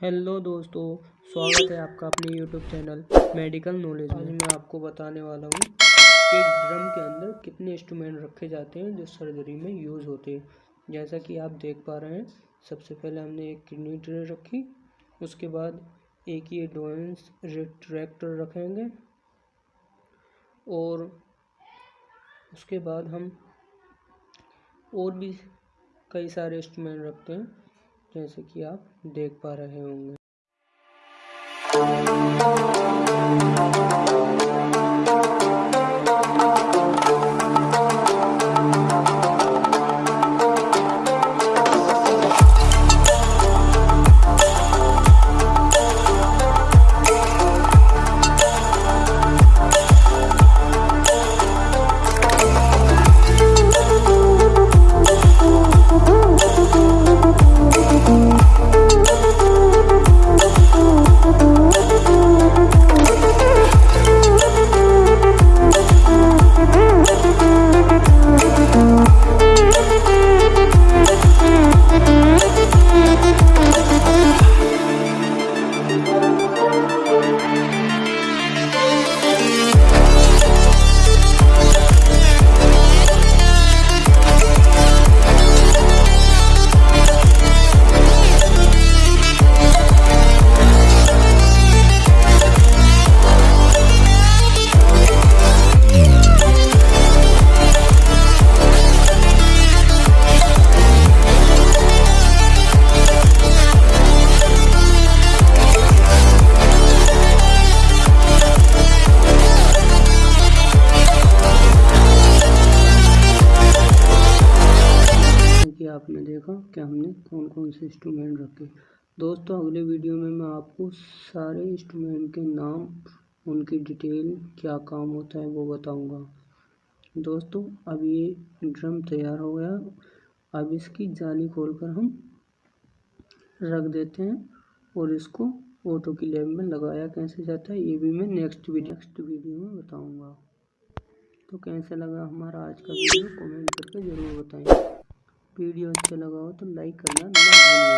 Hello दोस्तों, स्वागत है आपका अपने यूट्यूब चैनल मेडिकल नॉलेज में। आज मैं आपको बताने वाला हूँ कि ड्रम के अंदर कितने इंस्ट्रूमेंट रखे जाते हैं जो सर्जरी में यूज़ होते हैं। जैसा कि आप देख पा रहे हैं, सबसे पहले हमने एक किडनी ट्रे रखी, उसके बाद एक ये डोएंस रिट्रैक्टर रखेंगे और उसके बाद हम और भी कई सारे इंस्ट्रूमेंट रखते हैं। जैसे कि आप देख पा रहे होंगे। आपने देखा कि हमने कौन कौन से इंस्ट्रूमेंट रखे। दोस्तों, अगले वीडियो में मैं आपको सारे इंस्ट्रूमेंट के नाम, उनकी डिटेल क्या काम होता है वो बताऊँगा। दोस्तों, अब ये ड्रम तैयार हो गया। अब इसकी जाली खोलकर हम रख देते हैं और इसको ऑटो की लैब में लगाया कैसे जाता है, ये भी मैं नेक्स्ट वीडियो नेक्स्ट वीडियो में बताऊँगा। तो कैसे लगा हमारा आज का वीडियो कमेंट करके ज़रूर बताएँ। वीडियो अच्छा लगा हो तो लाइक करना ना भूलिएगा।